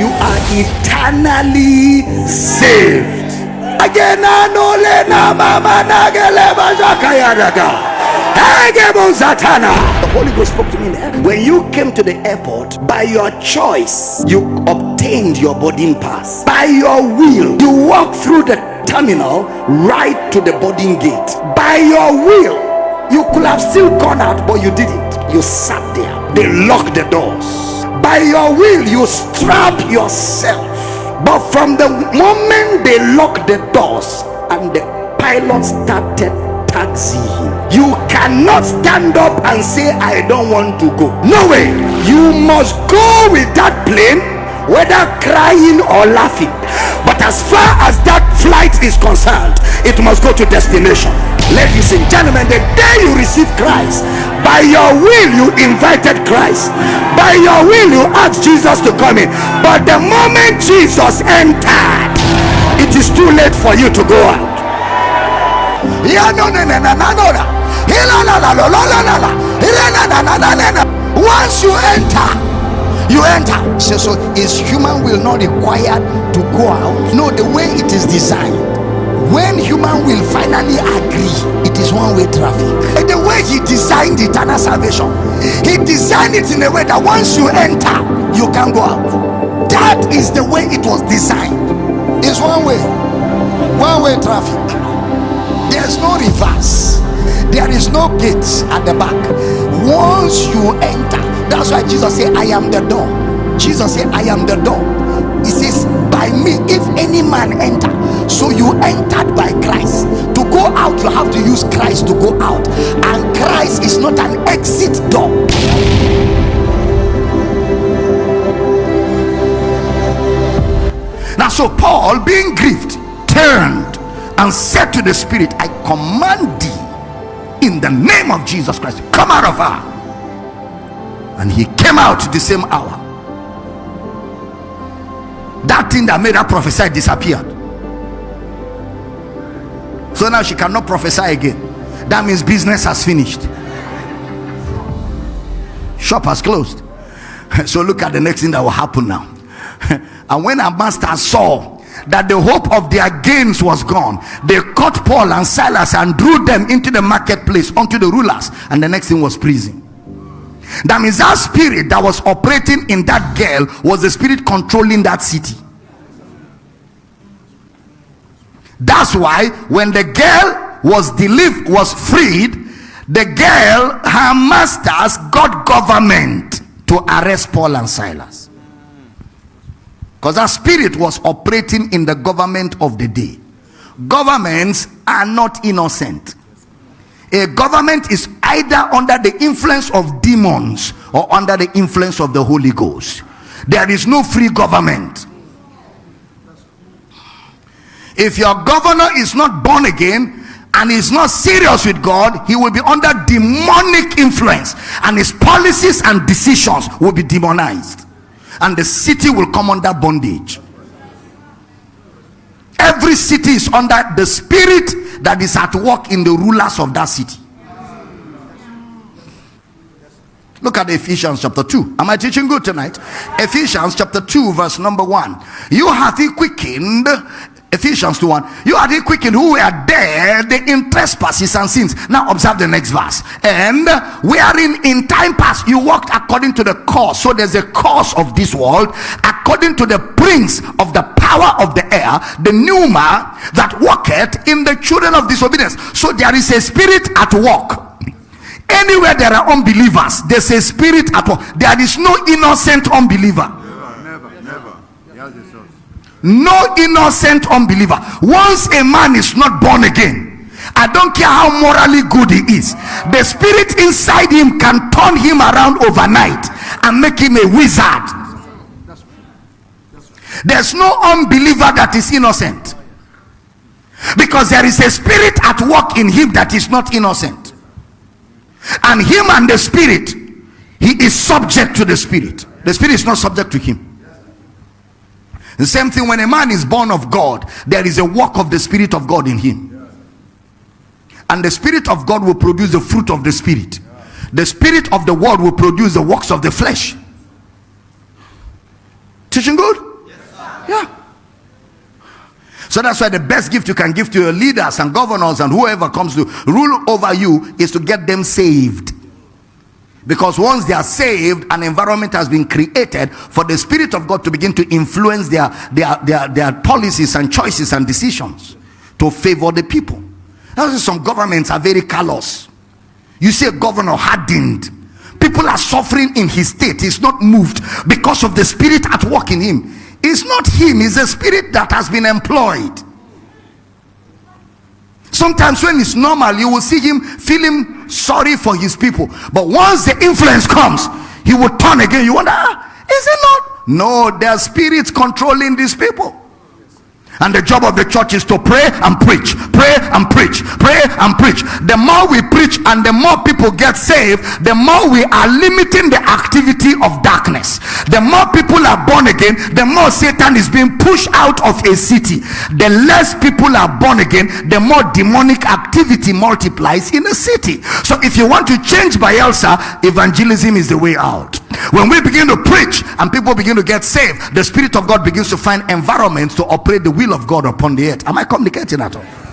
You are eternally saved. Again, anole na mama nagele zatana. The Holy Ghost spoke to me there. When you came to the airport, by your choice, you obtained your boarding pass. By your will, you walked through the terminal right to the boarding gate. By your will, you could have still gone out, but you didn't. You sat there. They locked the doors. By your will, you strap yourself. But from the moment they locked the doors and the pilot started taxiing, you cannot stand up and say, I don't want to go. No way. You must go with that plane, whether crying or laughing. But as far as that flight is concerned, it must go to destination ladies and gentlemen the day you receive christ by your will you invited christ. By your will you asked jesus to come in. But the moment jesus entered it is too late for you to go out. Once you enter you enter. So, so is human will not required to go out. No the way it is designed. When human will finally agree, it is one-way traffic. And the way he designed eternal salvation, he designed it in a way that once you enter, you can go out. That is the way it was designed. It's one way, one-way traffic. There's no reverse. There is no gates at the back. Once you enter, that's why Jesus said, I am the door. Jesus said, I am the door. He says, By me, if any man enter, so you entered by Christ. To go out, you have to use Christ to go out, and Christ is not an exit door. Now, so Paul, being grieved, turned and said to the Spirit, I command thee in the name of Jesus Christ, come out of her. And he came out the same hour. That thing that made her prophesy disappeared. So now she cannot prophesy again. That means business has finished. Shop has closed. So look at the next thing that will happen now. And when our master saw that the hope of their gains was gone, they caught Paul and Silas and drew them into the marketplace unto the rulers. And the next thing was prison. That means that spirit that was operating in that girl was the spirit controlling that city. That's why when the girl was delivered, was freed, the girl, her masters got government to arrest Paul and Silas. Because that spirit was operating in the government of the day. Governments are not innocent. A government is either under the influence of demons or under the influence of the Holy Ghost. There is no free government. If your governor is not born again and is not serious with God, he will be under demonic influence, and his policies and decisions will be demonized, and the city will come under bondage. Every city is under the spirit that is at work in the rulers of that city. Look at Ephesians chapter 2. Am I teaching good tonight? Ephesians chapter 2, verse number 1. You hath he quickened Ephesians 2 1. You are the quickened who were dead the in trespasses and sins. Now observe the next verse. And wherein in time past you walked according to the course. So there's a course of this world, according to the prince of the power of the air, the pneuma that walketh in the children of disobedience. So there is a spirit at work. Anywhere there are unbelievers, there's a spirit at work. There is no innocent unbeliever. Never, never. He has a source. No innocent unbeliever. Once a man is not born again i don't care how morally good he is the spirit inside him can turn him around overnight and make him a wizard. There's no unbeliever that is innocent. Because there is a spirit at work in him that is not innocent. And him and the spirit he is subject to the spirit. The spirit is not subject to him the same thing when a man is born of God, there is a work of the Spirit of God in him. And the Spirit of God will produce the fruit of the Spirit. the spirit of the world will produce the works of the flesh. Teaching good? yeah. So that's why the best gift you can give to your leaders and governors and whoever comes to rule over you is to get them saved. Because once they are saved, an environment has been created for the Spirit of God to begin to influence their, their, their, their policies and choices and decisions to favor the people. That's some governments are very callous. You see a governor hardened. People are suffering in his state. He's not moved because of the spirit at work in him. It's not him, it's the spirit that has been employed. Sometimes when it's normal, you will see him feeling sorry for his people. But once the influence comes, he will turn again. You wonder, ah, is it not? No, there are spirits controlling these people. And the job of the church is to pray and preach, pray and preach, pray and preach. The more we preach and the more people get saved, the more we are limiting the activity of darkness. The more people are born again, the more Satan is being pushed out of a city. The less people are born again, the more demonic activity multiplies in a city. So if you want to change Bayelsa, evangelism is the way out. When we begin to preach and people begin to get saved, the Spirit of God begins to find environments to operate the will of God upon the earth. Am I communicating at all?